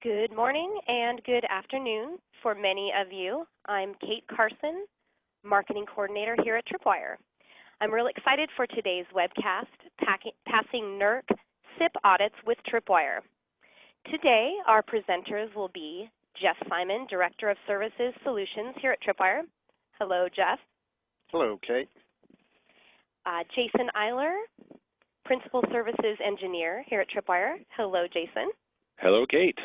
Good morning and good afternoon for many of you. I'm Kate Carson, Marketing Coordinator here at Tripwire. I'm really excited for today's webcast, Passing NERC CIP Audits with Tripwire. Today, our presenters will be Jeff Simon, Director of Services Solutions here at Tripwire. Hello, Jeff. Hello, Kate. Uh, Jason Eiler, Principal Services Engineer here at Tripwire. Hello, Jason. Hello, Kate.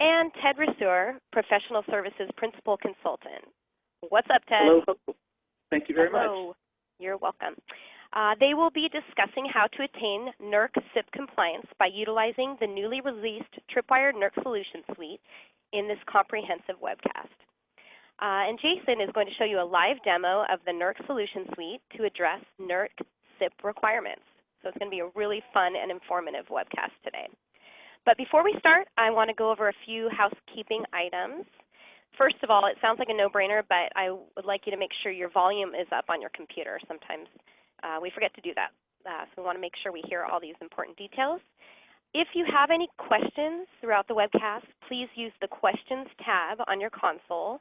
And Ted Reseur, Professional Services Principal Consultant. What's up, Ted? Hello. Thank you very Hello. much. You're welcome. Uh, they will be discussing how to attain NERC CIP compliance by utilizing the newly released Tripwire NERC Solution Suite in this comprehensive webcast. Uh, and Jason is going to show you a live demo of the NERC Solution Suite to address NERC CIP requirements. So it's going to be a really fun and informative webcast today. But before we start, I want to go over a few housekeeping items. First of all, it sounds like a no-brainer, but I would like you to make sure your volume is up on your computer. Sometimes uh, we forget to do that. Uh, so we want to make sure we hear all these important details. If you have any questions throughout the webcast, please use the Questions tab on your console,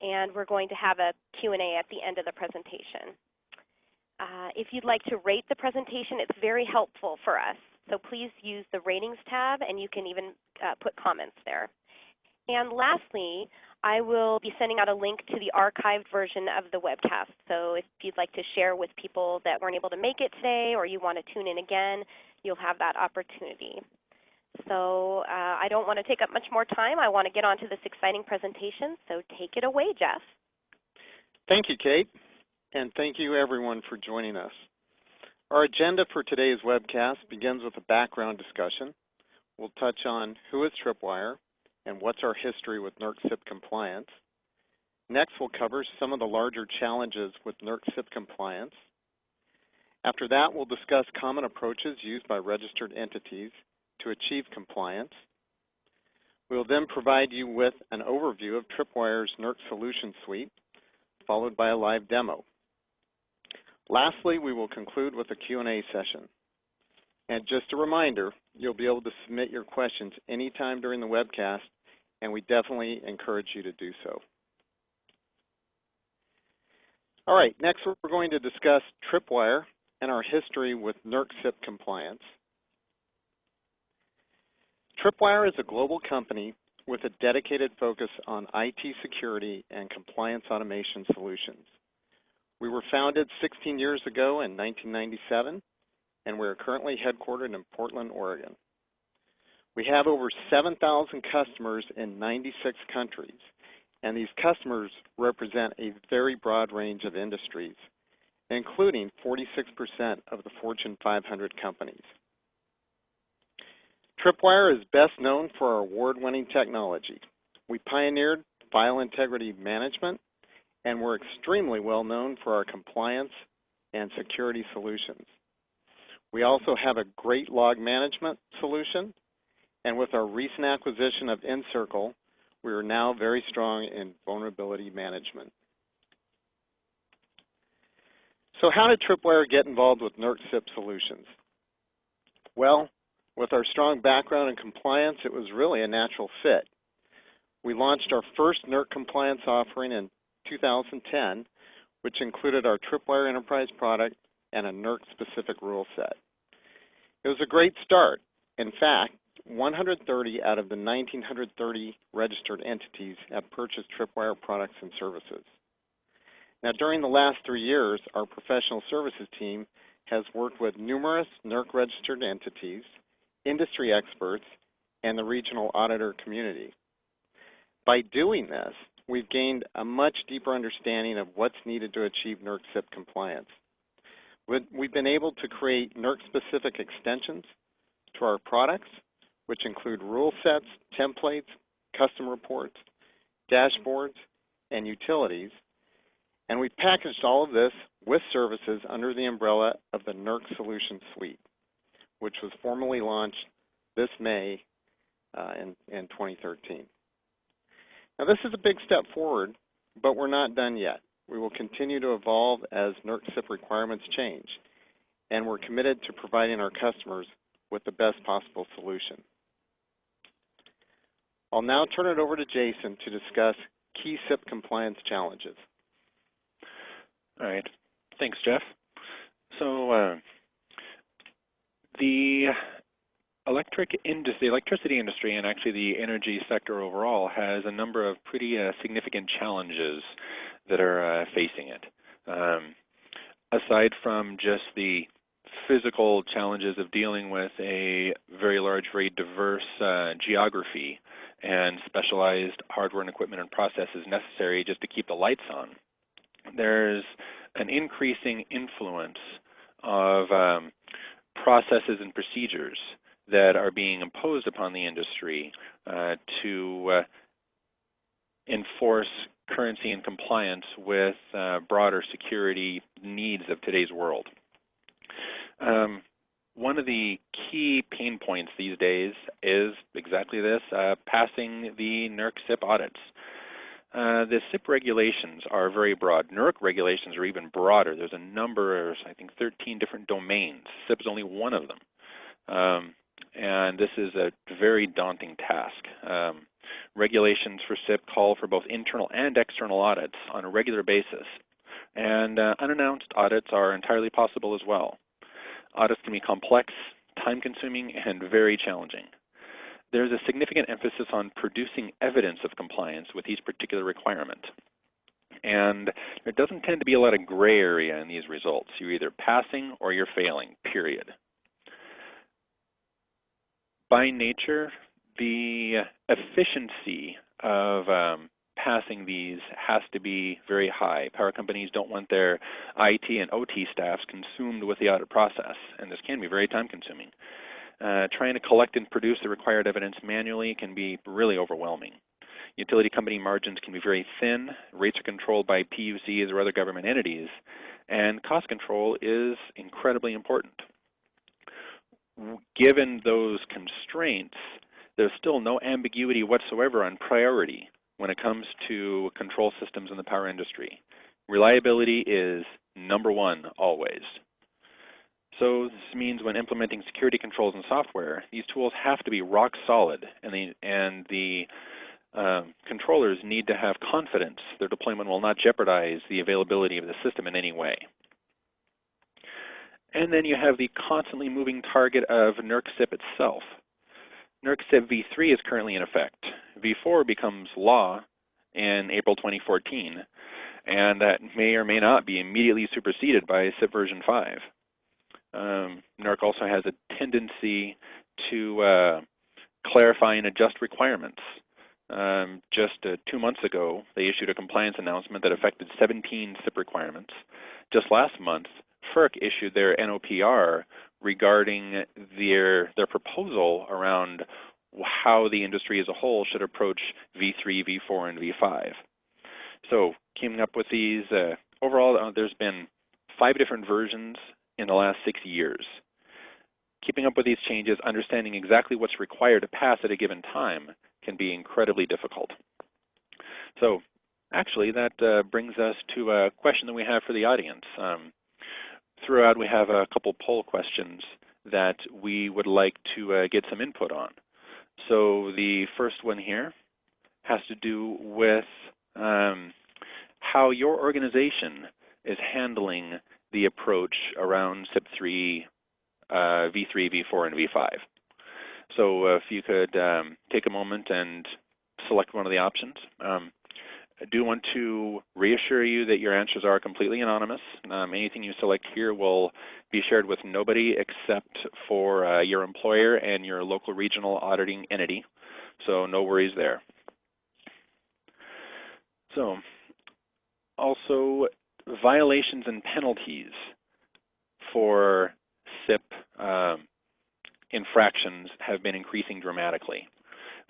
and we're going to have a Q&A at the end of the presentation. Uh, if you'd like to rate the presentation, it's very helpful for us. So please use the ratings tab and you can even uh, put comments there. And lastly, I will be sending out a link to the archived version of the webcast. So if you'd like to share with people that weren't able to make it today or you want to tune in again, you'll have that opportunity. So uh, I don't want to take up much more time. I want to get on to this exciting presentation. So take it away, Jeff. Thank you, Kate. And thank you everyone for joining us. Our agenda for today's webcast begins with a background discussion. We'll touch on who is Tripwire and what's our history with NERC CIP compliance. Next, we'll cover some of the larger challenges with NERC CIP compliance. After that, we'll discuss common approaches used by registered entities to achieve compliance. We will then provide you with an overview of Tripwire's NERC Solution Suite, followed by a live demo. Lastly, we will conclude with a Q&A session. And just a reminder, you'll be able to submit your questions anytime during the webcast, and we definitely encourage you to do so. All right, next we're going to discuss Tripwire and our history with NERC CIP compliance. Tripwire is a global company with a dedicated focus on IT security and compliance automation solutions. We were founded 16 years ago in 1997, and we are currently headquartered in Portland, Oregon. We have over 7,000 customers in 96 countries, and these customers represent a very broad range of industries, including 46% of the Fortune 500 companies. Tripwire is best known for our award-winning technology. We pioneered file integrity management and we're extremely well known for our compliance and security solutions. We also have a great log management solution, and with our recent acquisition of nCircle, we are now very strong in vulnerability management. So how did Tripwire get involved with NERC CIP solutions? Well, with our strong background in compliance, it was really a natural fit. We launched our first NERC compliance offering in 2010, which included our Tripwire Enterprise product and a NERC-specific rule set. It was a great start. In fact, 130 out of the 1,930 registered entities have purchased Tripwire products and services. Now, during the last three years, our professional services team has worked with numerous NERC-registered entities, industry experts, and the regional auditor community. By doing this, we've gained a much deeper understanding of what's needed to achieve NERC CIP compliance. We've been able to create NERC-specific extensions to our products, which include rule sets, templates, custom reports, dashboards, and utilities. And we've packaged all of this with services under the umbrella of the NERC Solution Suite, which was formally launched this May uh, in, in 2013. Now this is a big step forward, but we're not done yet. We will continue to evolve as NERC CIP requirements change, and we're committed to providing our customers with the best possible solution. I'll now turn it over to Jason to discuss key CIP compliance challenges. All right. Thanks, Jeff. So uh, the electric industry, the electricity industry, and actually the energy sector overall has a number of pretty uh, significant challenges that are uh, facing it. Um, aside from just the physical challenges of dealing with a very large, very diverse uh, geography and specialized hardware and equipment and processes necessary just to keep the lights on, there's an increasing influence of um, processes and procedures that are being imposed upon the industry uh, to uh, enforce currency and compliance with uh, broader security needs of today's world. Um, one of the key pain points these days is exactly this, uh, passing the NERC CIP audits. Uh, the CIP regulations are very broad. NERC regulations are even broader. There's a number, of, I think 13 different domains. CIP is only one of them. Um, and this is a very daunting task. Um, regulations for CIP call for both internal and external audits on a regular basis, and uh, unannounced audits are entirely possible as well. Audits can be complex, time-consuming, and very challenging. There's a significant emphasis on producing evidence of compliance with each particular requirement. And there doesn't tend to be a lot of gray area in these results. You're either passing or you're failing, period by nature, the efficiency of um, passing these has to be very high. Power companies don't want their IT and OT staffs consumed with the audit process, and this can be very time consuming. Uh, trying to collect and produce the required evidence manually can be really overwhelming. Utility company margins can be very thin, rates are controlled by PUCs or other government entities, and cost control is incredibly important given those constraints, there's still no ambiguity whatsoever on priority when it comes to control systems in the power industry. Reliability is number one always. So this means when implementing security controls and software, these tools have to be rock solid, and the, and the uh, controllers need to have confidence their deployment will not jeopardize the availability of the system in any way. And then you have the constantly moving target of NERC CIP itself. NERC CIP v3 is currently in effect. v4 becomes law in April 2014, and that may or may not be immediately superseded by CIP version 5. Um, NERC also has a tendency to uh, clarify and adjust requirements. Um, just uh, two months ago, they issued a compliance announcement that affected 17 CIP requirements. Just last month, FERC issued their NOPR regarding their their proposal around how the industry as a whole should approach V3, V4, and V5. So keeping up with these, uh, overall uh, there's been five different versions in the last six years. Keeping up with these changes, understanding exactly what's required to pass at a given time can be incredibly difficult. So actually that uh, brings us to a question that we have for the audience. Um, throughout we have a couple poll questions that we would like to uh, get some input on. So the first one here has to do with um, how your organization is handling the approach around CIP3, uh, V3, V4, and V5. So if you could um, take a moment and select one of the options. Um, I do want to reassure you that your answers are completely anonymous. Um, anything you select here will be shared with nobody except for uh, your employer and your local regional auditing entity. So no worries there. So also violations and penalties for CIP um, infractions have been increasing dramatically.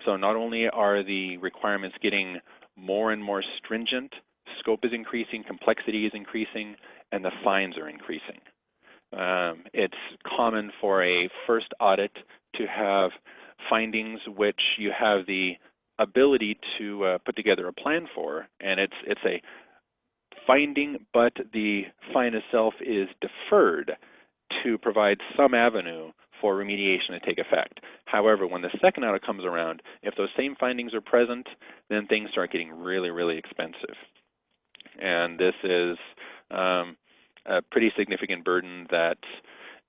So not only are the requirements getting more and more stringent. Scope is increasing, complexity is increasing, and the fines are increasing. Um, it's common for a first audit to have findings which you have the ability to uh, put together a plan for, and it's it's a finding, but the fine itself is deferred to provide some avenue for remediation to take effect. However, when the second audit comes around, if those same findings are present, then things start getting really, really expensive. And this is um, a pretty significant burden that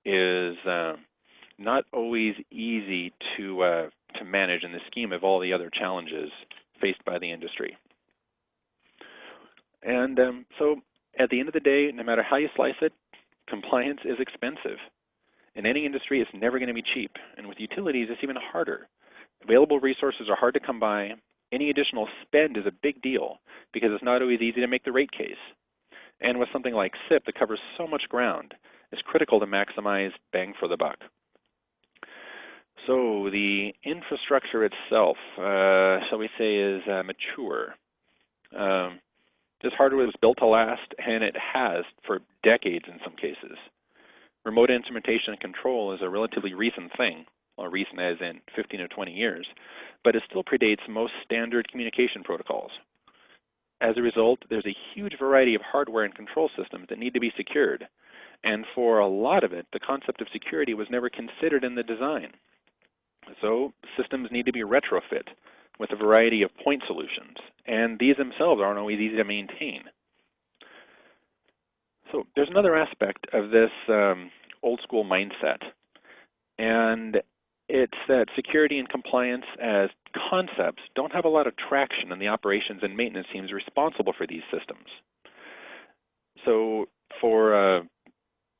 is uh, not always easy to uh, to manage in the scheme of all the other challenges faced by the industry. And um, so at the end of the day, no matter how you slice it, compliance is expensive. In any industry, it's never going to be cheap. And with utilities, it's even harder. Available resources are hard to come by. Any additional spend is a big deal because it's not always easy to make the rate case. And with something like CIP that covers so much ground, it's critical to maximize bang for the buck. So the infrastructure itself, uh, shall we say, is uh, mature. Um, this hardware was built to last, and it has for decades in some cases. Remote instrumentation and control is a relatively recent thing, well, recent as in 15 or 20 years, but it still predates most standard communication protocols. As a result, there's a huge variety of hardware and control systems that need to be secured, and for a lot of it, the concept of security was never considered in the design. So systems need to be retrofit with a variety of point solutions, and these themselves aren't always easy to maintain. So there's another aspect of this um, old school mindset, and it's that security and compliance as concepts don't have a lot of traction in the operations and maintenance teams responsible for these systems. So for uh,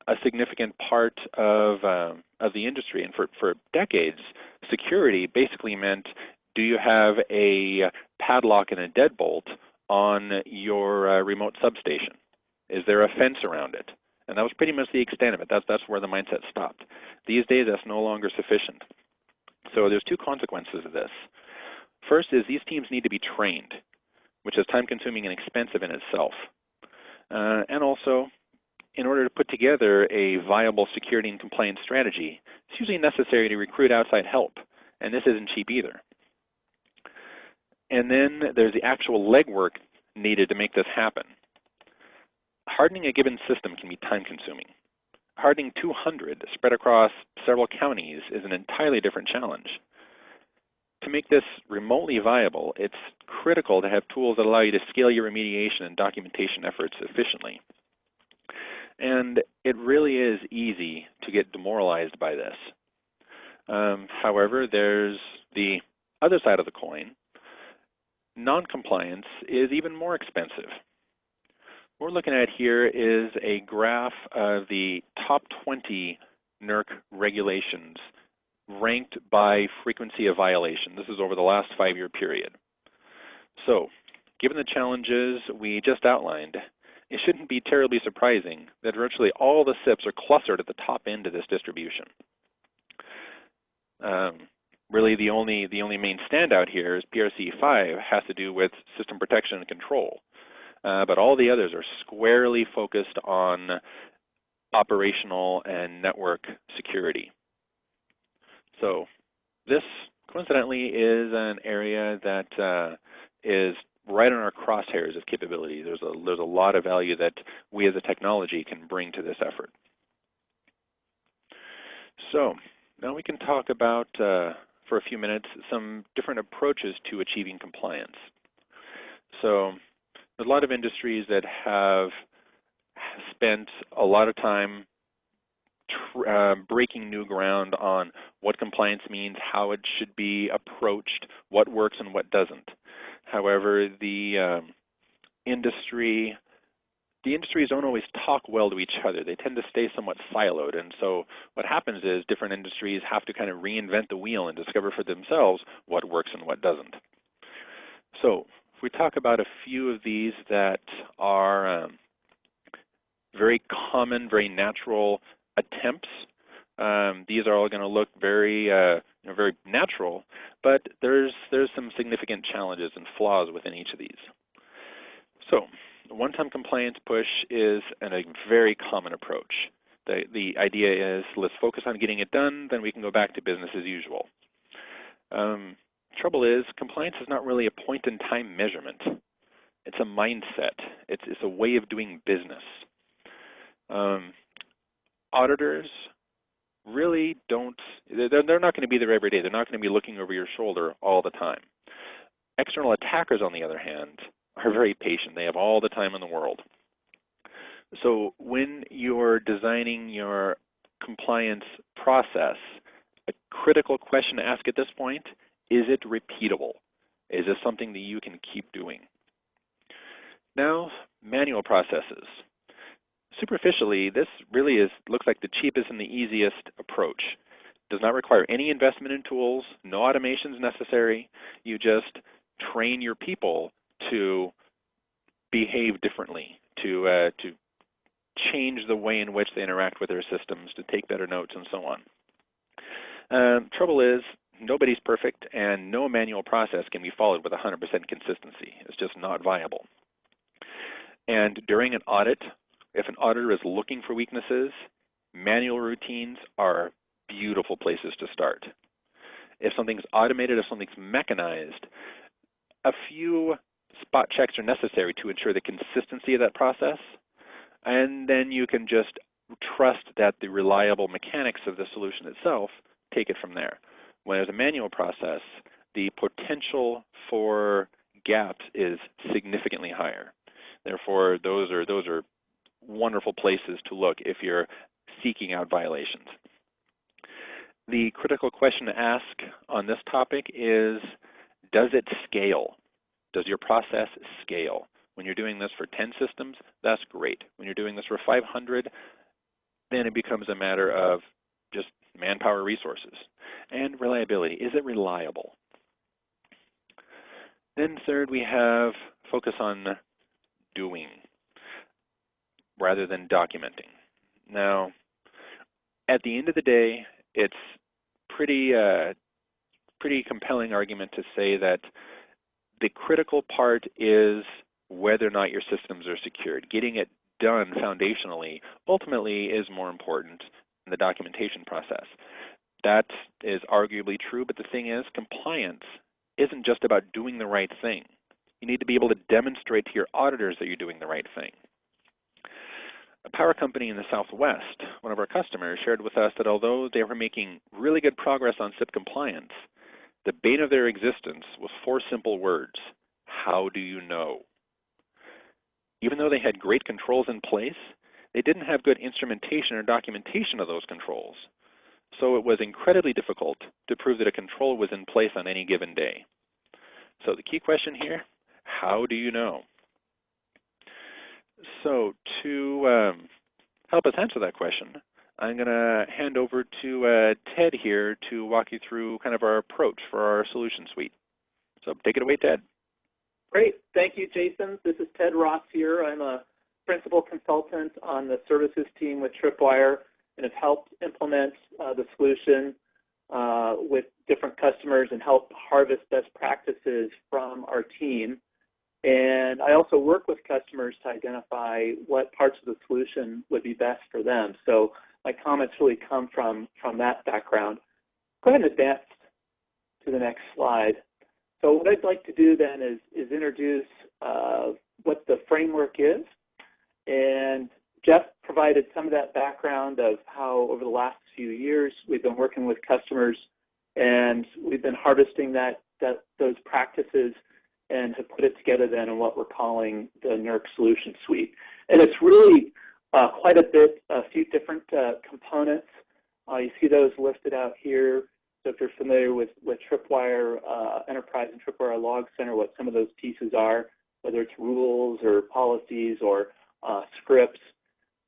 a significant part of uh, of the industry, and for for decades, security basically meant do you have a padlock and a deadbolt on your uh, remote substation? Is there a fence around it? And that was pretty much the extent of it. That's, that's where the mindset stopped. These days, that's no longer sufficient. So there's two consequences of this. First is these teams need to be trained, which is time consuming and expensive in itself. Uh, and also, in order to put together a viable security and compliance strategy, it's usually necessary to recruit outside help, and this isn't cheap either. And then there's the actual legwork needed to make this happen. Hardening a given system can be time consuming. Hardening 200 spread across several counties is an entirely different challenge. To make this remotely viable, it's critical to have tools that allow you to scale your remediation and documentation efforts efficiently. And it really is easy to get demoralized by this. Um, however, there's the other side of the coin. Non-compliance is even more expensive. What we're looking at here is a graph of the top 20 NERC regulations ranked by frequency of violation. This is over the last five-year period. So, given the challenges we just outlined, it shouldn't be terribly surprising that virtually all the CIPs are clustered at the top end of this distribution. Um, really, the only the only main standout here is PRC 5 has to do with system protection and control, uh, but all the others are squarely focused on operational and network security. So this coincidentally is an area that uh, is right on our crosshairs of capability. There's a, there's a lot of value that we as a technology can bring to this effort. So now we can talk about, uh, for a few minutes, some different approaches to achieving compliance. So a lot of industries that have spent a lot of time uh, breaking new ground on what compliance means, how it should be approached, what works and what doesn't. However, the um, industry the industries don't always talk well to each other. They tend to stay somewhat siloed. And so what happens is different industries have to kind of reinvent the wheel and discover for themselves what works and what doesn't. So if we talk about a few of these that are um, very common, very natural attempts, um, these are all going to look very uh, you know, very natural, but there's there's some significant challenges and flaws within each of these. So one-time compliance push is an, a very common approach. The, the idea is let's focus on getting it done, then we can go back to business as usual. Um, trouble is compliance is not really a point-in-time measurement. It's a mindset. It's, it's a way of doing business. Um, auditors really don't, they're, they're not going to be there every day. They're not going to be looking over your shoulder all the time. External attackers, on the other hand, are very patient. They have all the time in the world. So when you're designing your compliance process, a critical question to ask at this point, is it repeatable? Is this something that you can keep doing? Now, manual processes. Superficially, this really is looks like the cheapest and the easiest approach. Does not require any investment in tools, no automations necessary. You just train your people to behave differently, to uh, to change the way in which they interact with their systems, to take better notes, and so on. Um, trouble is, nobody's perfect, and no manual process can be followed with 100% consistency. It's just not viable. And during an audit, if an auditor is looking for weaknesses, manual routines are beautiful places to start. If something's automated, if something's mechanized, a few spot checks are necessary to ensure the consistency of that process, and then you can just trust that the reliable mechanics of the solution itself take it from there. When there's a manual process, the potential for gaps is significantly higher. Therefore, those are those are wonderful places to look if you're seeking out violations. The critical question to ask on this topic is, does it scale? Does your process scale? When you're doing this for 10 systems, that's great. When you're doing this for 500, then it becomes a matter of just manpower resources. And reliability, is it reliable? Then third, we have focus on doing rather than documenting. Now, at the end of the day, it's pretty uh, pretty compelling argument to say that the critical part is whether or not your systems are secured. Getting it done foundationally ultimately is more important than the documentation process. That is arguably true, but the thing is, compliance isn't just about doing the right thing. You need to be able to demonstrate to your auditors that you're doing the right thing. A power company in the Southwest, one of our customers, shared with us that although they were making really good progress on CIP compliance, the bane of their existence was four simple words How do you know? Even though they had great controls in place, they didn't have good instrumentation or documentation of those controls. So it was incredibly difficult to prove that a control was in place on any given day. So the key question here, how do you know? So to um, help us answer that question, I'm going to hand over to uh, Ted here to walk you through kind of our approach for our solution suite. So take it away, Ted. Great. Thank you, Jason. This is Ted Ross here. I'm a principal consultant on the services team with Tripwire and have helped implement uh, the solution uh, with different customers and help harvest best practices from our team. And I also work with customers to identify what parts of the solution would be best for them. So my comments really come from, from that background. Go ahead and advance to the next slide. So what I'd like to do then is, is introduce uh, what the framework is. And Jeff provided some of that background of how over the last few years we've been working with customers and we've been harvesting that, that those practices and have put it together then in what we're calling the NERC Solution Suite. And it's really uh, quite a bit, a few different uh, components. Uh, you see those listed out here. So if you're familiar with, with Tripwire uh, Enterprise and Tripwire Log Center, what some of those pieces are, whether it's rules or policies or uh, scripts.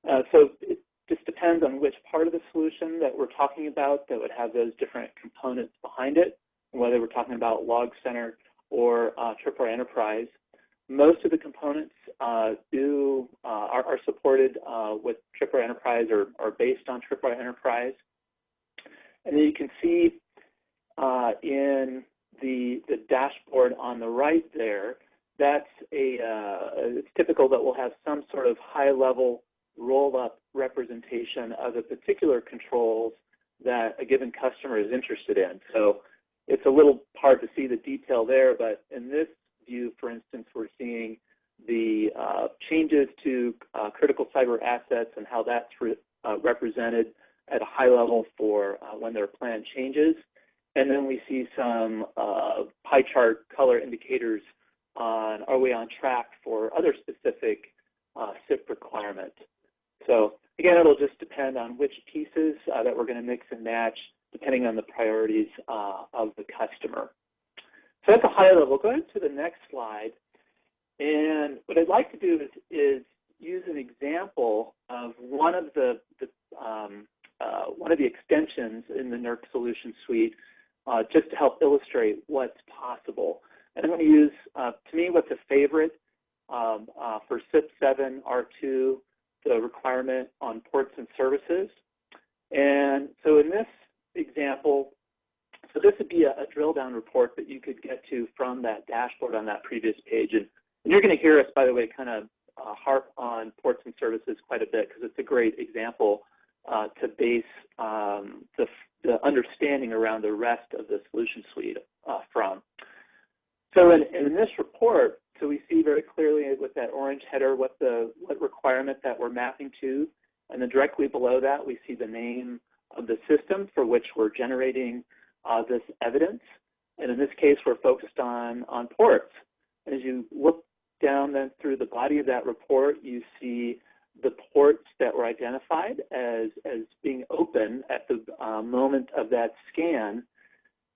Uh, so it just depends on which part of the solution that we're talking about that would have those different components behind it, whether we're talking about Log Center or uh, Tripwire Enterprise. Most of the components uh, do uh, are, are, supported uh, with Tripwire Enterprise or are based on Tripwire Enterprise. And then you can see uh, in the, the dashboard on the right there, that's a, uh, it's typical that we'll have some sort of high level roll up representation of the particular controls that a given customer is interested in. So it's a little hard to see the detail there, but in this view, for instance, we're seeing the uh, changes to uh, critical cyber assets and how that's re uh, represented at a high level for uh, when their plan changes. And then we see some uh, pie chart color indicators on are we on track for other specific uh, CIP requirements. So again, it'll just depend on which pieces uh, that we're going to mix and match depending on the priorities uh, of the customer. So that's a high level. Go ahead to the next slide. And what I'd like to do is, is use an example of one of the, the um, uh, one of the extensions in the NERC solution suite uh, just to help illustrate what's possible. And I'm going to use, uh, to me, what's a favorite um, uh, for CIP7 R2, the requirement on ports and services. And so in this example, so this would be a, a drill down report that you could get to from that dashboard on that previous page. And, and you're going to hear us, by the way, kind of uh, harp on ports and services quite a bit because it's a great example uh, to base um, the, the, understanding around the rest of the solution suite uh, from. So in, in, this report, so we see very clearly with that orange header what the what requirement that we're mapping to, and then directly below that we see the name of the system for which we're generating uh, this evidence. And in this case, we're focused on, on ports. And as you look down then through the body of that report, you see the ports that were identified as, as being open at the uh, moment of that scan.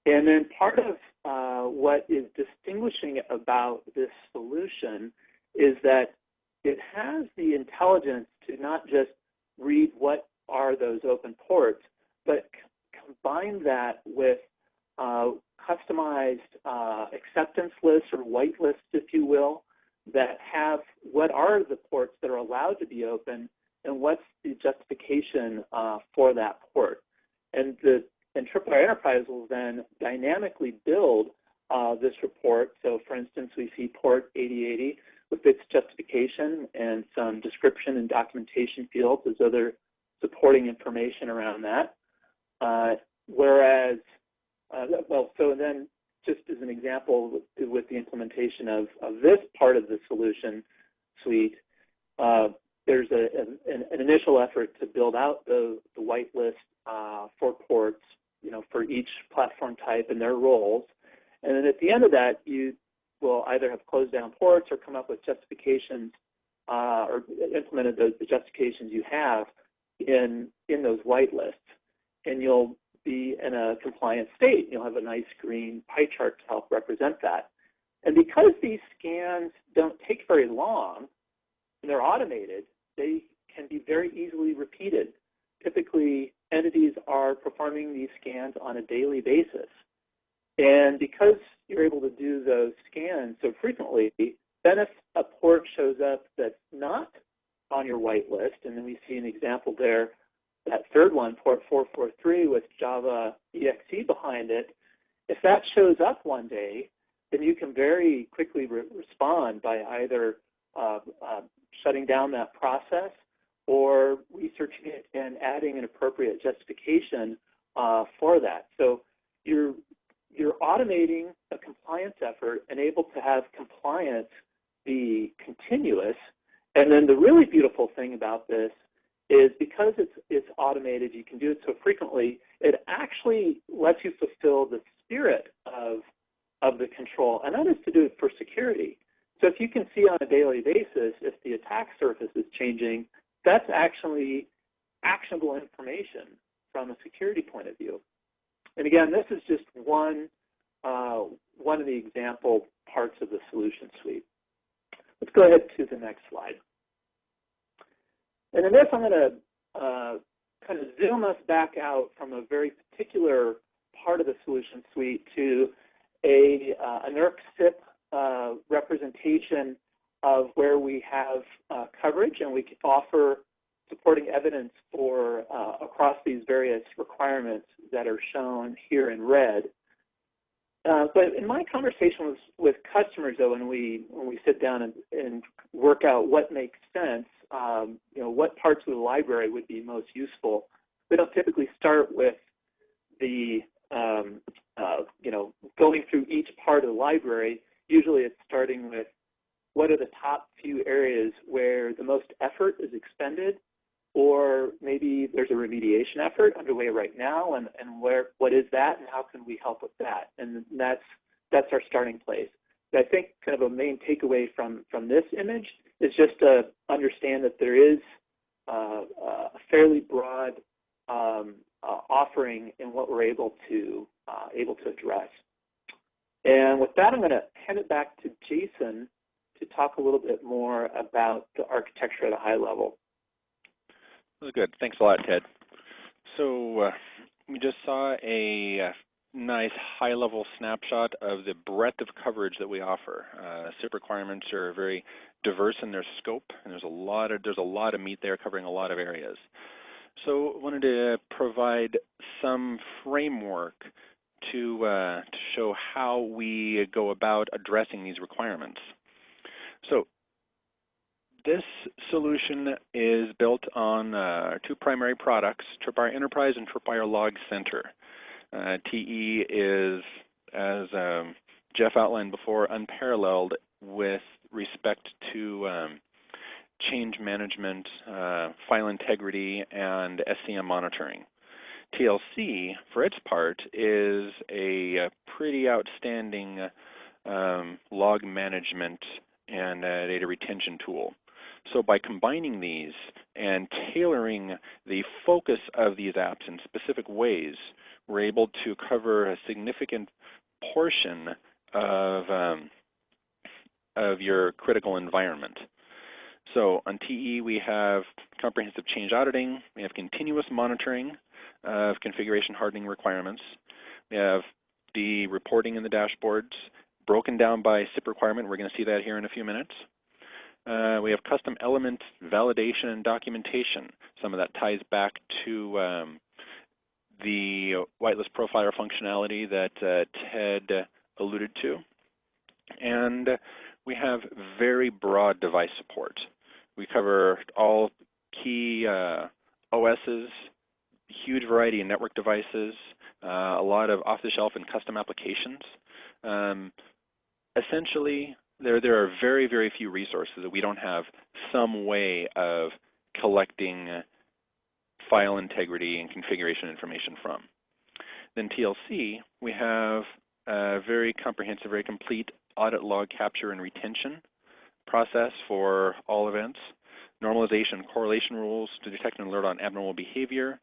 And then part of uh, what is distinguishing about this solution is that it has the intelligence to not just read what are those open ports, but combine that with uh, customized uh, acceptance lists or whitelists, if you will, that have what are the ports that are allowed to be open and what's the justification uh, for that port. And the and Tripwire Enterprise will then dynamically build uh, this report. So for instance, we see port 8080 with its justification and some description and documentation fields as other supporting information around that. Uh, whereas, uh, well, so then just as an example with, with the implementation of, of, this part of the solution suite, uh, there's a, an, an, initial effort to build out the, the whitelist uh, for ports, you know, for each platform type and their roles. And then at the end of that, you will either have closed down ports or come up with justifications uh, or implemented those, the justifications you have in in those whitelists and you'll be in a compliant state. You'll have a nice green pie chart to help represent that. And because these scans don't take very long, and they're automated, they can be very easily repeated. Typically, are performing these scans on a daily basis. And because you're able to do those scans so frequently, then if a port shows up that's not on your whitelist, and then we see an example there that third one, port 443 with Java EXE behind it, if that shows up one day, then you can very quickly re respond by either uh, uh, shutting down that process or researching it and adding an appropriate justification uh, for that. So you're you're automating a compliance effort and able to have compliance be continuous. And then the really beautiful thing about this is because it's, it's automated, you can do it so frequently, it actually lets you fulfill the spirit of, of the control, and that is to do it for security. So if you can see on a daily basis if the attack surface is changing, that's actually actionable information from a security point of view. And again, this is just one, uh, one of the example parts of the solution suite. Let's go ahead to the next slide. And in this, I'm going to uh, kind of zoom us back out from a very particular part of the solution suite to a, uh, a NERC CIP uh, representation of where we have uh, coverage and we can offer supporting evidence for uh, across these various requirements that are shown here in red. Uh, but in my conversations with customers, though, when we when we sit down and, and work out what makes sense, um, you know, what parts of the library would be most useful. We don't typically start with the, um, uh, you know, going through each part of the library. Usually it's starting with what are the top few areas where the most effort is expended or maybe there's a remediation effort underway right now, and, and where what is that, and how can we help with that? And that's that's our starting place. But I think kind of a main takeaway from from this image is just to understand that there is uh, a fairly broad um, uh, offering in what we're able to uh, able to address. And with that, I'm going to hand it back to Jason to talk a little bit more about the architecture at a high level. Good. Thanks a lot, Ted. So uh, we just saw a uh, nice high-level snapshot of the breadth of coverage that we offer. Uh, CIP requirements are very diverse in their scope, and there's a lot of there's a lot of meat there covering a lot of areas. So I wanted to provide some framework to uh, to show how we go about addressing these requirements. So this solution is built on uh, two primary products, Tripwire Enterprise and Tripwire Log Center. Uh, TE is, as um, Jeff outlined before, unparalleled with respect to um, change management, uh, file integrity, and SCM monitoring. TLC, for its part, is a, a pretty outstanding um, log management and uh, data retention tool. So by combining these and tailoring the focus of these apps in specific ways, we're able to cover a significant portion of um, of your critical environment. So on TE, we have comprehensive change auditing, we have continuous monitoring of configuration hardening requirements, we have the reporting in the dashboards broken down by CIP requirement. We're going to see that here in a few minutes. Uh, we have custom element validation and documentation. Some of that ties back to um, the whitelist profiler functionality that uh, Ted alluded to. And we have very broad device support. We cover all key uh, OSs, huge variety of network devices, uh, a lot of off-the-shelf and custom applications. Um, essentially, there there are very very few resources that we don't have some way of collecting uh, file integrity and configuration information from. Then TLC, we have a very comprehensive, very complete audit log capture and retention process for all events, normalization correlation rules to detect and alert on abnormal behavior,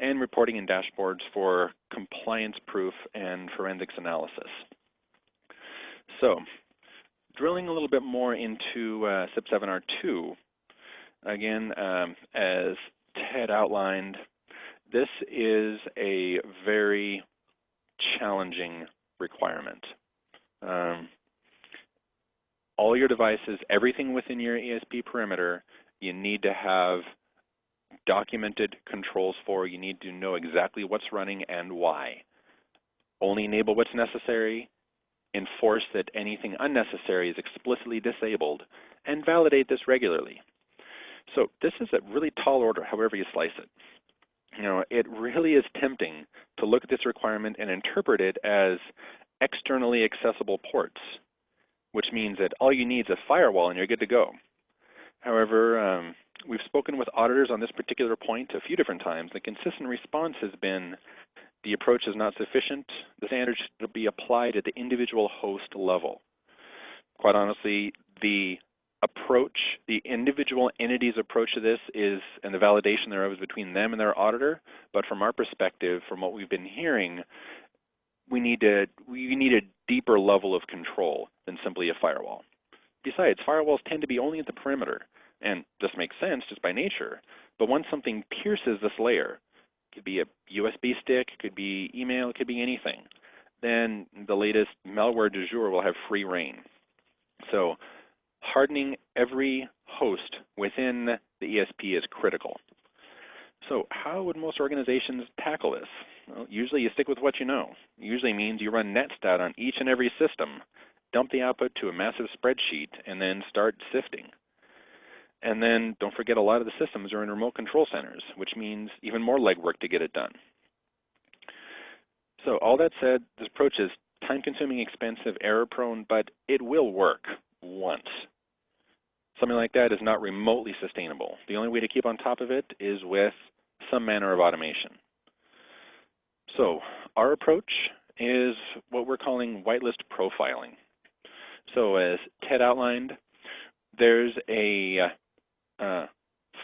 and reporting and dashboards for compliance proof and forensics analysis. So drilling a little bit more into uh, CIP7R2, again, um, as Ted outlined, this is a very challenging requirement. Um, all your devices, everything within your ESP perimeter, you need to have documented controls for. You need to know exactly what's running and why. Only enable what's necessary, enforce that anything unnecessary is explicitly disabled, and validate this regularly. So this is a really tall order, however you slice it. You know, it really is tempting to look at this requirement and interpret it as externally accessible ports, which means that all you need is a firewall and you're good to go. However, um, we've spoken with auditors on this particular point a few different times. The consistent response has been the approach is not sufficient. The standards should be applied at the individual host level. Quite honestly, the approach, the individual entity's approach to this is, and the validation thereof is between them and their auditor. But from our perspective, from what we've been hearing, we need to we need a deeper level of control than simply a firewall. Besides, firewalls tend to be only at the perimeter, and this makes sense just by nature. But once something pierces this layer, could be a USB stick, could be email, could be anything, then the latest malware du jour will have free reign. So hardening every host within the ESP is critical. So how would most organizations tackle this? Well, usually you stick with what you know. Usually means you run netstat on each and every system, dump the output to a massive spreadsheet, and then start sifting. And then don't forget a lot of the systems are in remote control centers, which means even more legwork to get it done. So all that said, this approach is time-consuming, expensive, error-prone, but it will work once. something like that is not remotely sustainable. The only way to keep on top of it is with some manner of automation. So our approach is what we're calling whitelist profiling. So as Ted outlined, there's a uh,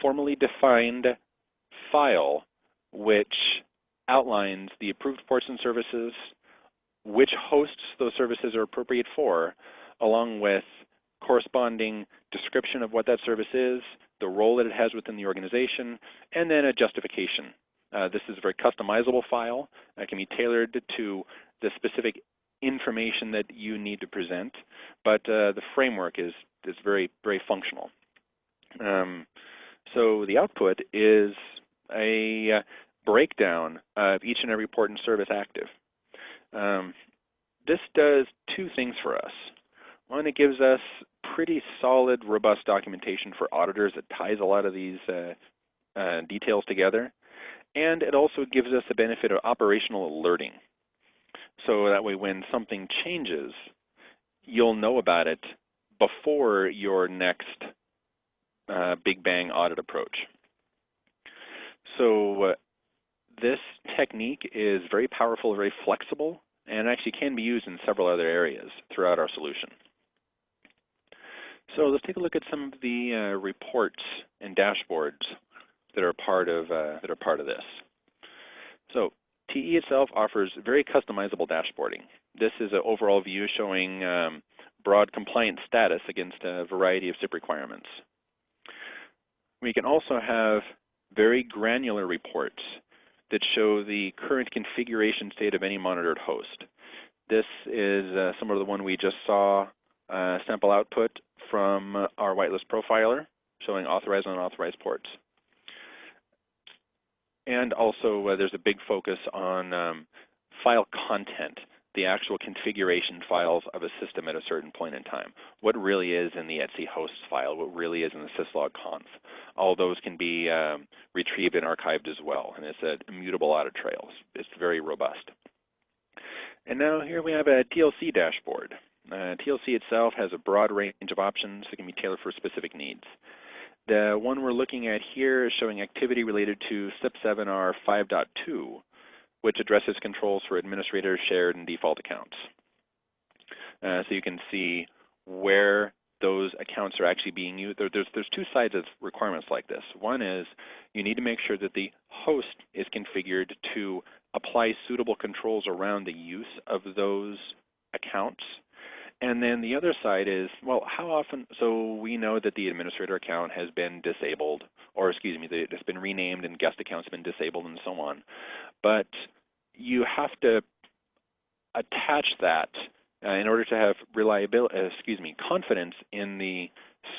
formally defined file which outlines the approved ports and services, which hosts those services are appropriate for, along with corresponding description of what that service is, the role that it has within the organization, and then a justification. Uh, this is a very customizable file that can be tailored to the specific information that you need to present, but uh, the framework is, is very, very functional. Um, so the output is a uh, breakdown of each and every port and service active. Um, this does two things for us. One, it gives us pretty solid, robust documentation for auditors that ties a lot of these uh, uh, details together. And it also gives us the benefit of operational alerting. So that way when something changes, you'll know about it before your next uh, Big Bang audit approach. So uh, this technique is very powerful, very flexible, and actually can be used in several other areas throughout our solution. So let's take a look at some of the uh, reports and dashboards that are part of uh, that are part of this. So TE itself offers very customizable dashboarding. This is an overall view showing um, broad compliance status against a variety of CIP requirements. We can also have very granular reports that show the current configuration state of any monitored host. This is uh, similar to the one we just saw uh, sample output from our whitelist profiler showing authorized and unauthorized ports. And also uh, there's a big focus on um, file content, the actual configuration files of a system at a certain point in time. What really is in the etc hosts file, what really is in the syslog conf. All those can be um, retrieved and archived as well, and it's an immutable audit trail. It's very robust. And now here we have a TLC dashboard. Uh, TLC itself has a broad range of options that can be tailored for specific needs. The one we're looking at here is showing activity related to CIP 7R 5.2, which addresses controls for administrators, shared, and default accounts. Uh, so you can see where those accounts are actually being used. There, there's, there's two sides of requirements like this. One is you need to make sure that the host is configured to apply suitable controls around the use of those accounts and then the other side is, well, how often, so we know that the administrator account has been disabled, or excuse me, it's been renamed and guest accounts have been disabled and so on. But you have to attach that uh, in order to have reliability, uh, excuse me, confidence in the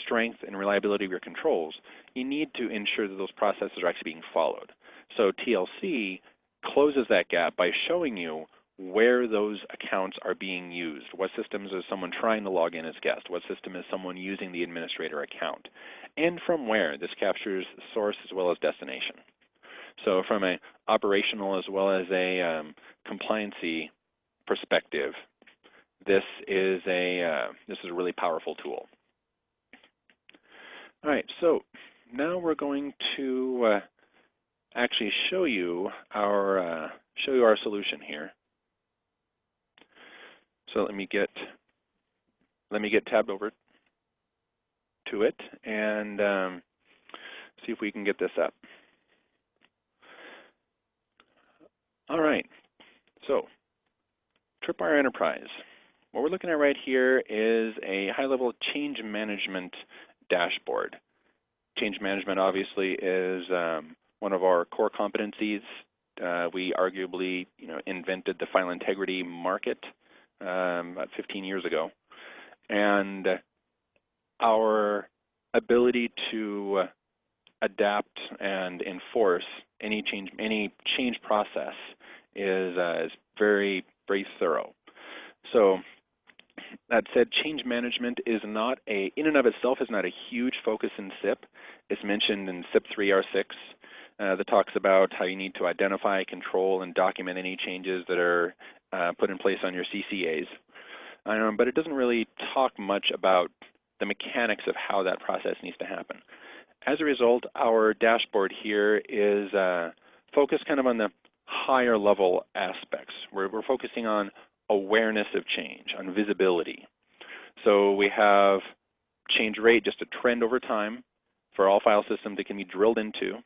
strength and reliability of your controls, you need to ensure that those processes are actually being followed. So TLC closes that gap by showing you where those accounts are being used. What systems is someone trying to log in as guest? What system is someone using the administrator account? And from where? This captures source as well as destination. So from an operational as well as a um, compliancy perspective, this is a uh, this is a really powerful tool. All right, so now we're going to uh, actually show you our uh, show you our solution here. So let me get let me get tabbed over to it and um, see if we can get this up. All right, so Tripwire Enterprise. What we're looking at right here is a high-level change management dashboard. Change management obviously is um, one of our core competencies. Uh, we arguably, you know, invented the file integrity market um, about 15 years ago, and our ability to adapt and enforce any change any change process is uh, is very very thorough. So that said, change management is not a in and of itself is not a huge focus in CIP. It's mentioned in CIP 3R6 uh, that talks about how you need to identify, control, and document any changes that are uh, put in place on your CCAs. Um, but it doesn't really talk much about the mechanics of how that process needs to happen. As a result, our dashboard here is uh, focused kind of on the higher level aspects. We're, we're focusing on awareness of change, on visibility. So we have change rate, just a trend over time for all file systems that can be drilled into.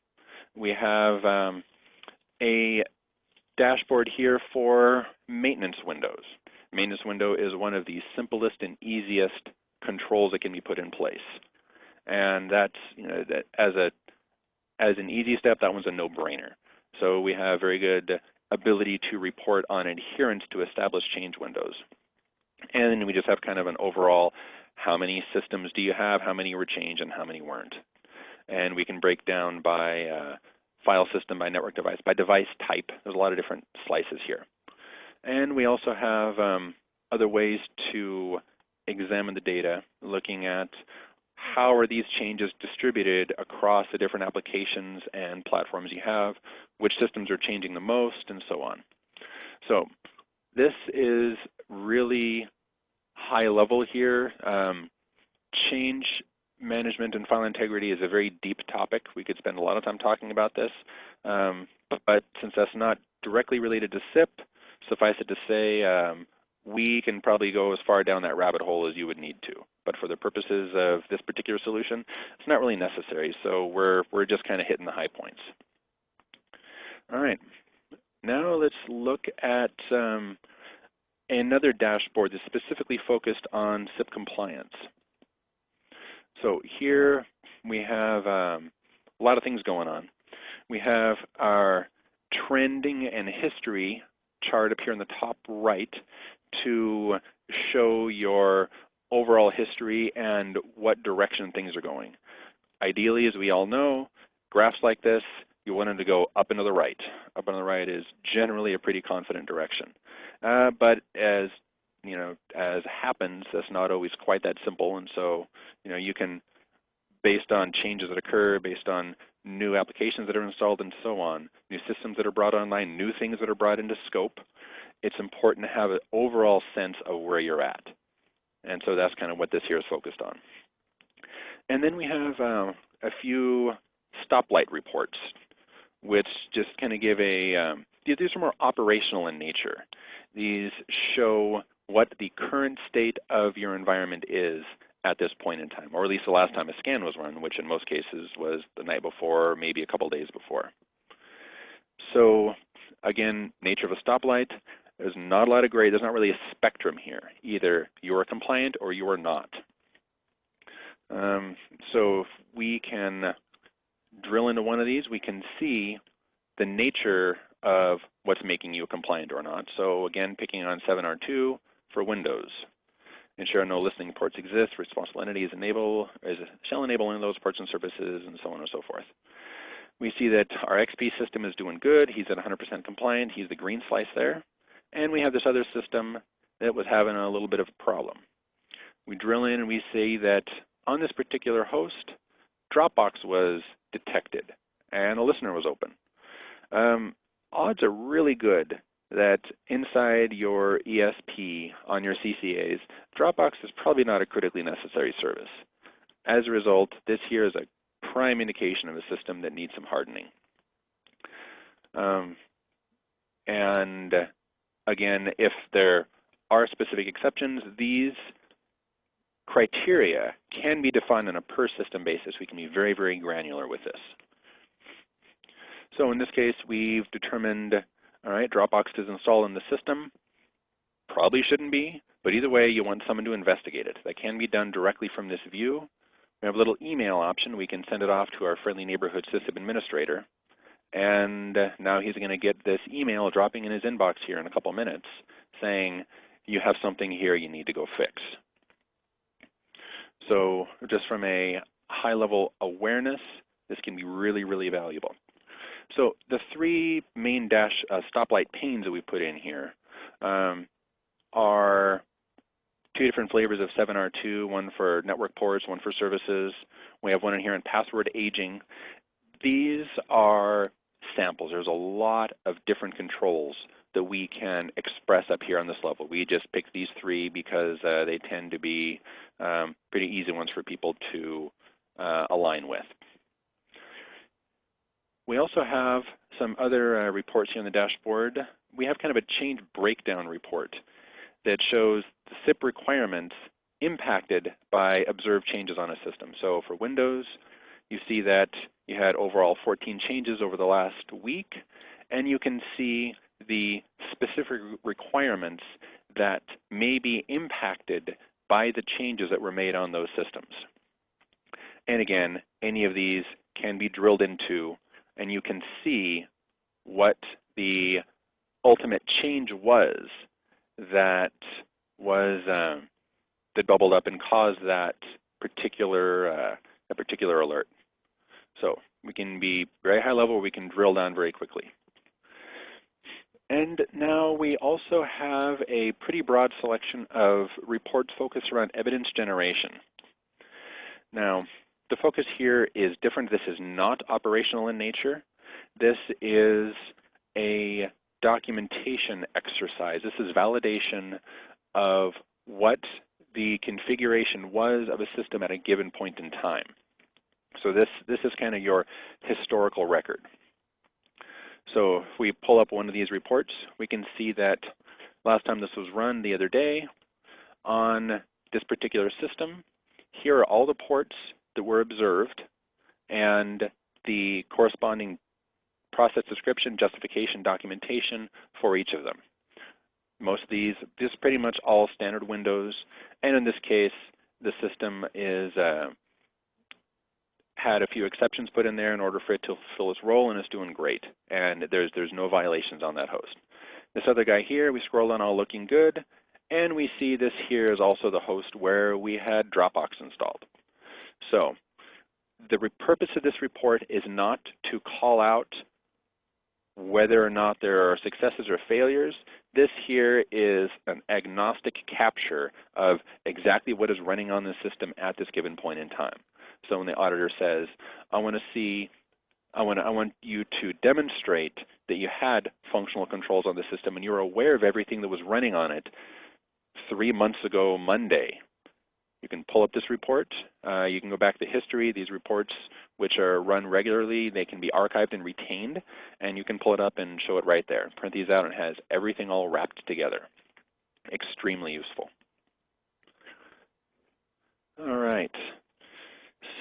We have um, a dashboard here for maintenance windows. Maintenance window is one of the simplest and easiest controls that can be put in place. And that's, you know, that as a as an easy step, that one's a no-brainer. So we have very good ability to report on adherence to established change windows. And then we just have kind of an overall, how many systems do you have, how many were changed, and how many weren't. And we can break down by uh, file system, by network device, by device type. There's a lot of different slices here. And we also have um, other ways to examine the data, looking at how are these changes distributed across the different applications and platforms you have, which systems are changing the most, and so on. So this is really high level here. Um, change management and file integrity is a very deep topic. We could spend a lot of time talking about this, um, but, since that's not directly related to CIP, suffice it to say, um, we can probably go as far down that rabbit hole as you would need to. But for the purposes of this particular solution, it's not really necessary. So we're, we're just kind of hitting the high points. All right. Now let's look at um, another dashboard that's specifically focused on CIP compliance. So here we have um, a lot of things going on. We have our trending and history chart up here in the top right to show your overall history and what direction things are going. Ideally, as we all know, graphs like this, you want them to go up and to the right. Up and to the right is generally a pretty confident direction. Uh, but as you know, as happens, that's not always quite that simple. And so, you know, you can, based on changes that occur, based on new applications that are installed and so on, new systems that are brought online, new things that are brought into scope, it's important to have an overall sense of where you're at. And so that's kind of what this here is focused on. And then we have uh, a few stoplight reports, which just kind of give a, um, these are more operational in nature. These show what the current state of your environment is at this point in time, or at least the last time a scan was run, which in most cases was the night before or maybe a couple days before. So again, nature of a stoplight, there's not a lot of gray. There's not really a spectrum here. Either you are compliant or you are not. Um, so if we can drill into one of these, we can see the nature of what's making you compliant or not. So again, picking on 7R2 for Windows. Ensure no listening ports exist. Responsible entities enable is shall enable any of those ports and services, and so on and so forth. We see that our XP system is doing good. He's at 100% compliant. He's the green slice there. And we have this other system that was having a little bit of a problem. We drill in and we see that on this particular host, Dropbox was detected and a listener was open. Um, odds are really good that inside your ESP on your CCAs, Dropbox is probably not a critically necessary service. As a result, this here is a prime indication of a system that needs some hardening. Um, and Again, if there are specific exceptions, these criteria can be defined on a per system basis. We can be very, very granular with this. So in this case, we've determined, all right, Dropbox is installed in the system. Probably shouldn't be, but either way, you want someone to investigate it. That can be done directly from this view. We have a little email option. We can send it off to our friendly neighborhood system administrator. And now he's going to get this email dropping in his inbox here in a couple minutes saying, you have something here you need to go fix. So just from a high level awareness, this can be really, really valuable. So the three main dash uh, stoplight panes that we put in here um, are two different flavors of 7R2, one for network ports, one for services. We have one in here in password aging. These are samples. There's a lot of different controls that we can express up here on this level. We just picked these three because uh, they tend to be um, pretty easy ones for people to uh, align with. We also have some other uh, reports here on the dashboard. We have kind of a change breakdown report that shows the CIP requirements impacted by observed changes on a system. So for Windows, you see that you had overall 14 changes over the last week, and you can see the specific requirements that may be impacted by the changes that were made on those systems. And again, any of these can be drilled into, and you can see what the ultimate change was that was uh, that bubbled up and caused that particular uh, a particular alert. So we can be very high level, we can drill down very quickly. And now we also have a pretty broad selection of reports focused around evidence generation. Now, the focus here is different. This is not operational in nature. This is a documentation exercise. This is validation of what the configuration was of a system at a given point in time. So this, this is kind of your historical record. So if we pull up one of these reports, we can see that last time this was run the other day on this particular system, here are all the ports that were observed and the corresponding process description, justification, documentation for each of them. Most of these, this is pretty much all standard Windows, and in this case, the system is uh, had a few exceptions put in there in order for it to fulfill its role, and it's doing great. And there's there's no violations on that host. This other guy here, we scroll down all looking good, and we see this here is also the host where we had Dropbox installed. So the purpose of this report is not to call out whether or not there are successes or failures. This here is an agnostic capture of exactly what is running on the system at this given point in time. So when the auditor says, I want to see, I want, I want you to demonstrate that you had functional controls on the system and you were aware of everything that was running on it three months ago Monday, you can pull up this report. Uh, you can go back to history. These reports, which are run regularly, they can be archived and retained, and you can pull it up and show it right there. Print these out and it has everything all wrapped together. Extremely useful. All right.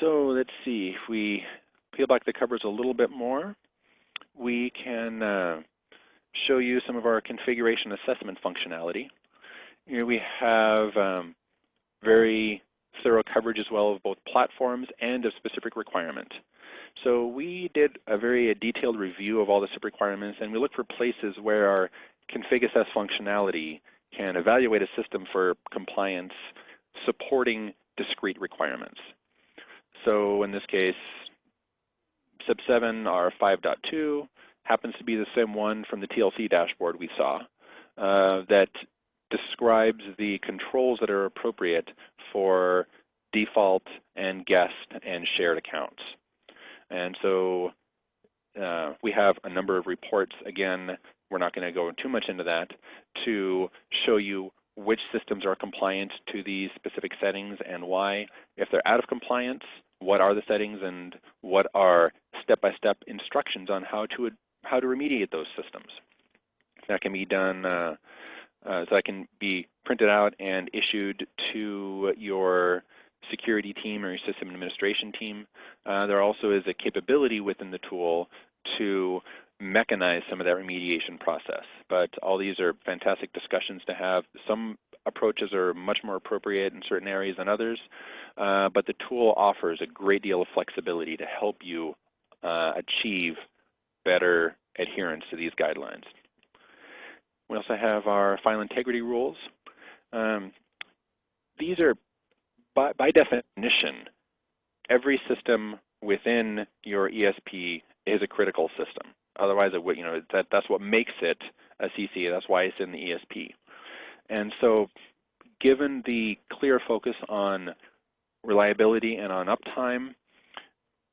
So let's see. If we peel back the covers a little bit more, we can uh, show you some of our configuration assessment functionality. Here we have um, very thorough coverage as well of both platforms and of specific requirement. So we did a very detailed review of all the CIP requirements and we looked for places where our config assess functionality can evaluate a system for compliance supporting discrete requirements. So in this case, CIP 7 R5.2 happens to be the same one from the TLC dashboard we saw uh, that describes the controls that are appropriate for default and guest and shared accounts. And so uh, we have a number of reports. Again, we're not going to go too much into that to show you which systems are compliant to these specific settings and why. If they're out of compliance, what are the settings and what are step-by-step -step instructions on how to how to remediate those systems. That can be done uh, uh, so that can be printed out and issued to your security team or your system administration team. Uh, there also is a capability within the tool to mechanize some of that remediation process. But all these are fantastic discussions to have. Some approaches are much more appropriate in certain areas than others, uh, but the tool offers a great deal of flexibility to help you uh, achieve better adherence to these guidelines. We also have our file integrity rules. Um, these are, by, by definition, every system within your ESP is a critical system. Otherwise, it would, you know, that, that's what makes it a CC. That's why it's in the ESP. And so given the clear focus on reliability and on uptime,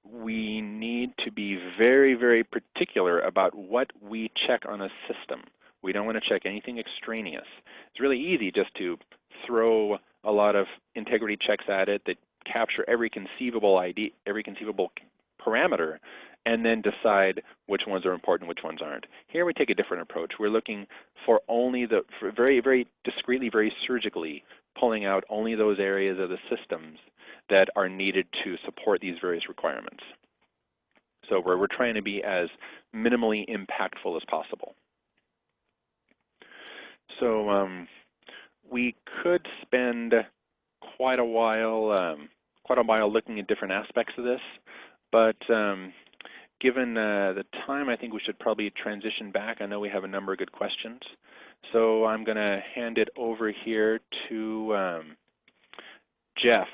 we need to be very, very particular about what we check on a system We don't want to check anything extraneous. It's really easy just to throw a lot of integrity checks at it that capture every conceivable ID, every conceivable parameter, and then decide which ones are important, which ones aren't. Here we take a different approach. We're looking for only the, for very, very discreetly, very surgically, pulling out only those areas of the systems that are needed to support these various requirements. So we're, we're trying to be as minimally impactful as possible. So um, we could spend quite a while, um, quite a while looking at different aspects of this, but um, given uh, the time, I think we should probably transition back. I know we have a number of good questions. So I'm going to hand it over here to um, Jeff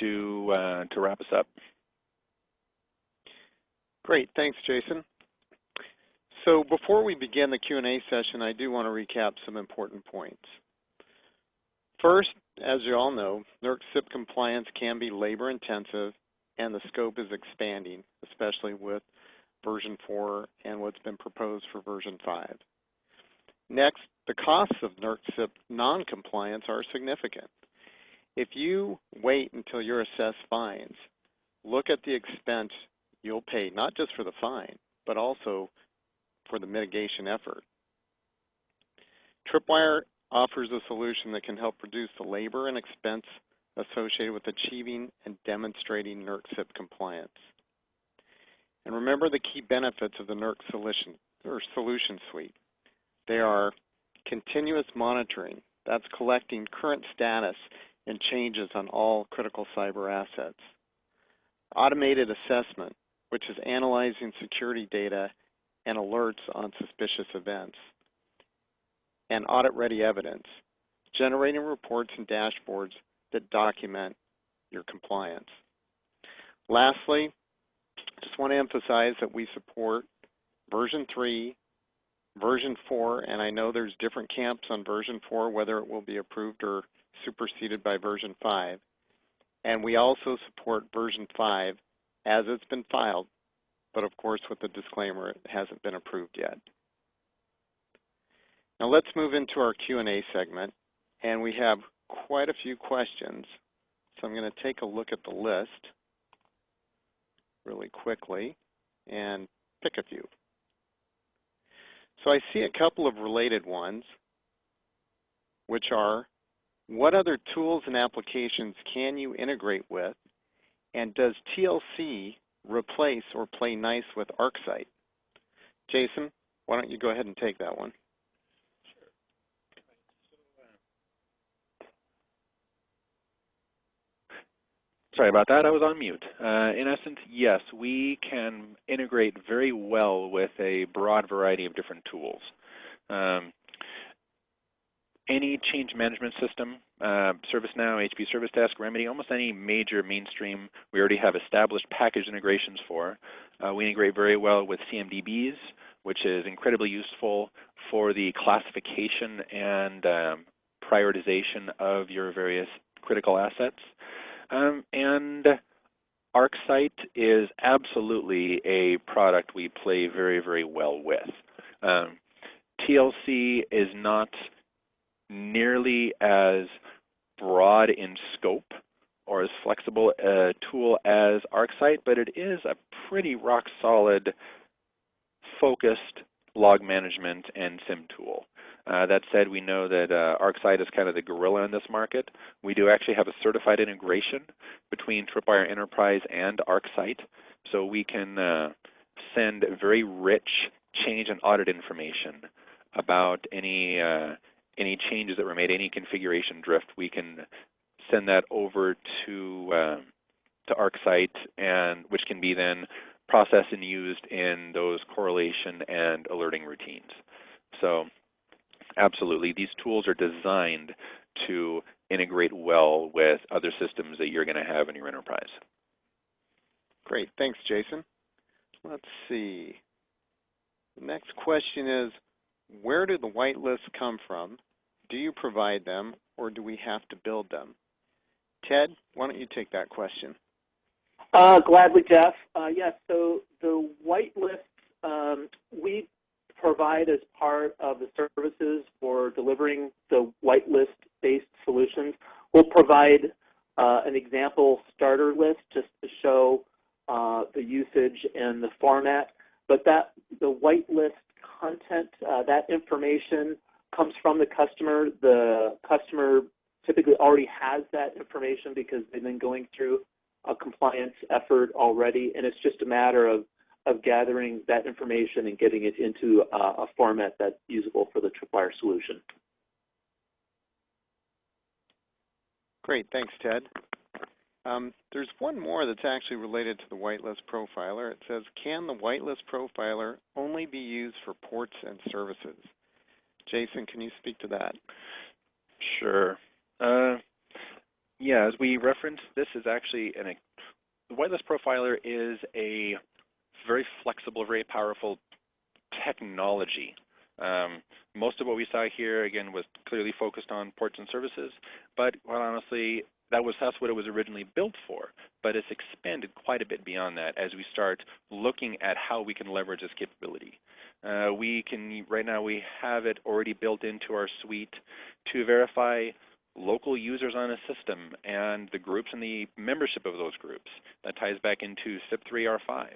to, uh, to wrap us up. Great, thanks Jason. So before we begin the Q&A session, I do want to recap some important points. First, as you all know, NERC CIP compliance can be labor intensive and the scope is expanding, especially with version 4 and what's been proposed for version 5. Next, the costs of NERC CIP non-compliance are significant. If you wait until you're assessed fines, look at the expense you'll pay, not just for the fine, but also for the mitigation effort. Tripwire offers a solution that can help reduce the labor and expense associated with achieving and demonstrating NERC CIP compliance. And remember the key benefits of the NERC solution, or solution suite. They are continuous monitoring, that's collecting current status and changes on all critical cyber assets. Automated assessment, which is analyzing security data and alerts on suspicious events. And audit-ready evidence, generating reports and dashboards that document your compliance. Lastly, just want to emphasize that we support version 3, version 4, and I know there's different camps on version 4, whether it will be approved or superseded by version 5. And we also support version 5 as it's been filed, but of course with the disclaimer it hasn't been approved yet. Now let's move into our Q&A segment, and we have quite a few questions. So I'm going to take a look at the list really quickly and pick a few. So I see a couple of related ones, which are, what other tools and applications can you integrate with? And does TLC replace or play nice with ArcSight? Jason, why don't you go ahead and take that one? Sorry about that, I was on mute. Uh, in essence, yes, we can integrate very well with a broad variety of different tools. Um, any change management system, uh, ServiceNow, HP Service Desk, Remedy, almost any major mainstream we already have established package integrations for. Uh, we integrate very well with CMDBs, which is incredibly useful for the classification and um, prioritization of your various critical assets. Um, and ArcSight is absolutely a product we play very, very well with. Um, TLC is not nearly as broad in scope or as flexible a tool as ArcSight, but it is a pretty rock solid focused log management and SIM tool. Uh, that said, we know that uh, ArcSight is kind of the gorilla in this market. We do actually have a certified integration between Tripwire Enterprise and ArcSight, so we can uh, send very rich change and audit information about any uh, any changes that were made, any configuration drift. We can send that over to uh, to ArcSight, and which can be then processed and used in those correlation and alerting routines. So Absolutely. These tools are designed to integrate well with other systems that you're going to have in your enterprise. Great. Thanks, Jason. Let's see. The next question is, where do the whitelists come from? Do you provide them, or do we have to build them? Ted, why don't you take that question? Uh, gladly, Jeff. Uh, yes, so the whitelists, um, we provide as part of the services for delivering the whitelist-based solutions, we'll provide uh, an example starter list just to show uh, the usage and the format. But that the whitelist content, uh, that information comes from the customer. The customer typically already has that information because they've been going through a compliance effort already, and it's just a matter of of gathering that information and getting it into a, a format that's usable for the Tripwire solution. Great, thanks, Ted. Um, there's one more that's actually related to the whitelist profiler. It says, can the whitelist profiler only be used for ports and services? Jason, can you speak to that? Sure. Uh, yeah, as we referenced, this is actually an the whitelist profiler is a very flexible, very powerful technology. Um, most of what we saw here, again, was clearly focused on ports and services, but quite honestly, that was that's what it was originally built for. But it's expanded quite a bit beyond that as we start looking at how we can leverage this capability. Uh, we can right now we have it already built into our suite to verify local users on a system and the groups and the membership of those groups. That ties back into CIP3R5.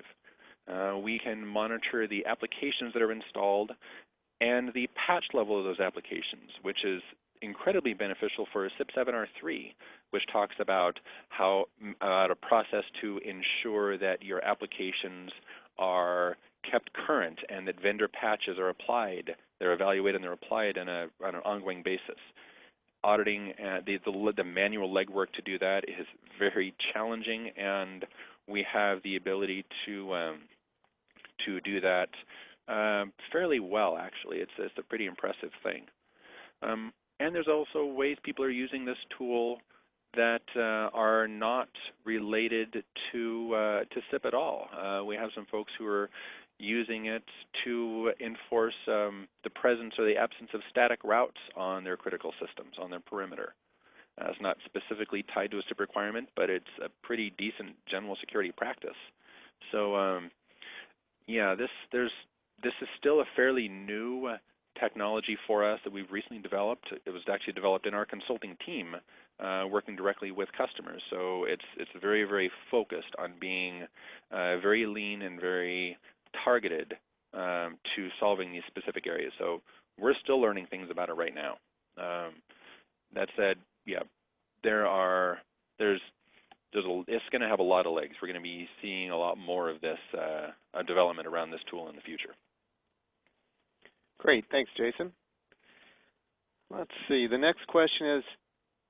Uh, we can monitor the applications that are installed and the patch level of those applications, which is incredibly beneficial for CIP7R3, which talks about how about a process to ensure that your applications are kept current and that vendor patches are applied, they're evaluated and they're applied on, a, on an ongoing basis. Auditing uh, the, the, the manual legwork to do that is very challenging, and we have the ability to um, to do that um, fairly well. Actually, it's it's a pretty impressive thing. Um, and there's also ways people are using this tool that uh, are not related to uh, to CIP at all. Uh, we have some folks who are using it to enforce um, the presence or the absence of static routes on their critical systems, on their perimeter. Uh, it's not specifically tied to a CIP requirement, but it's a pretty decent general security practice. So, um, yeah, this there's this is still a fairly new technology for us that we've recently developed. It was actually developed in our consulting team, uh, working directly with customers. So it's it's very very focused on being uh, very lean and very targeted um, to solving these specific areas. So we're still learning things about it right now. Um, that said, yeah, there are there's there's a, it's going to have a lot of legs. We're going to be seeing a lot more of this uh, development around this tool in the future. Great, thanks, Jason. Let's see. The next question is,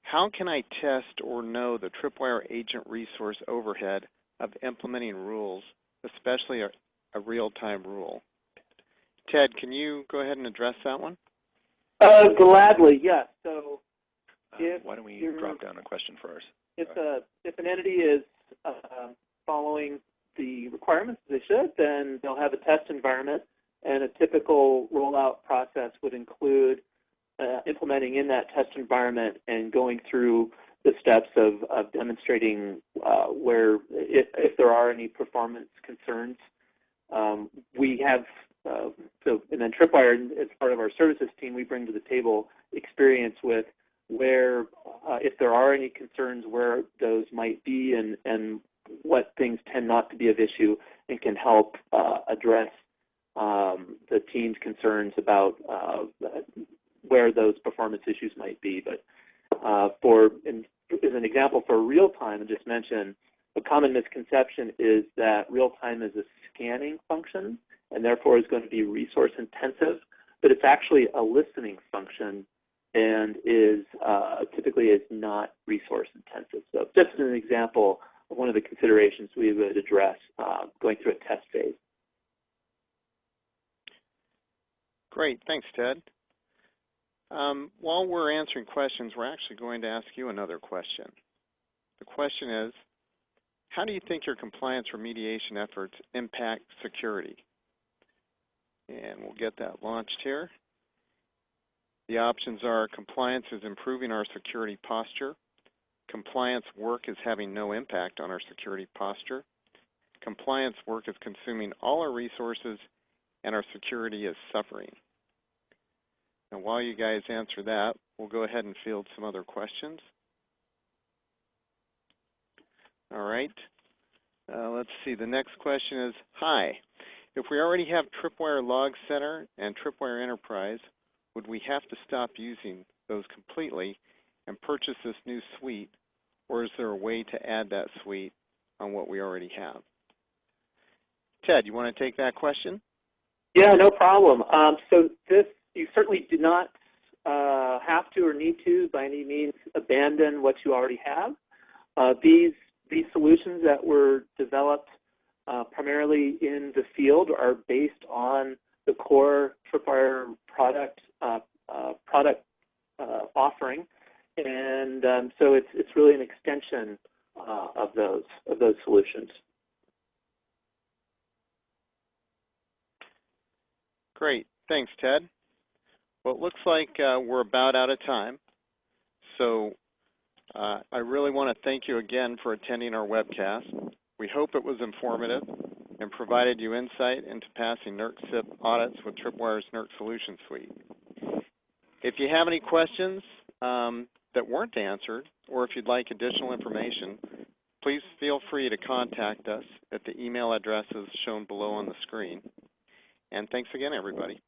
how can I test or know the Tripwire agent resource overhead of implementing rules, especially a, a real-time rule? Ted, can you go ahead and address that one? Uh, gladly, yes. So, uh, why don't we drop down a question for us? If a if an entity is uh, following the requirements they should, then they'll have a test environment, and a typical rollout process would include uh, implementing in that test environment and going through the steps of, of demonstrating uh, where, if, if, there are any performance concerns. Um, we have, uh, so, and then Tripwire, as part of our services team, we bring to the table experience with where, uh, if there are any concerns, where those might be and, and what things tend not to be of issue and can help uh, address um, the team's concerns about uh, where those performance issues might be. But uh, for, in, as an example, for real time, I just mentioned a common misconception is that real time is a scanning function and therefore is going to be resource intensive, but it's actually a listening function and is uh, typically is not resource intensive. So just as an example of one of the considerations we would address uh, going through a test phase. Great, thanks, Ted. Um, while we're answering questions, we're actually going to ask you another question. The question is, how do you think your compliance remediation efforts impact security? And we'll get that launched here. The options are compliance is improving our security posture. Compliance work is having no impact on our security posture. Compliance work is consuming all our resources and our security is suffering. Now, while you guys answer that, we'll go ahead and field some other questions. All right. Uh, let's see. The next question is, hi. If we already have Tripwire Log Center and Tripwire Enterprise, would we have to stop using those completely and purchase this new suite, or is there a way to add that suite on what we already have? Ted, you want to take that question? Yeah, no problem. Um, so this, you certainly do not uh, have to or need to by any means abandon what you already have. Uh, these these solutions that were developed uh, primarily in the field are based on the core Tripwire product product uh, offering, and um, so it's it's really an extension uh, of those of those solutions. Great, thanks, Ted. Well, it looks like uh, we're about out of time, so uh, I really want to thank you again for attending our webcast. We hope it was informative and provided you insight into passing NERC CIP audits with Tripwire's NERC Solution Suite. If you have any questions um, that weren't answered, or if you'd like additional information, please feel free to contact us at the email addresses shown below on the screen. And thanks again, everybody.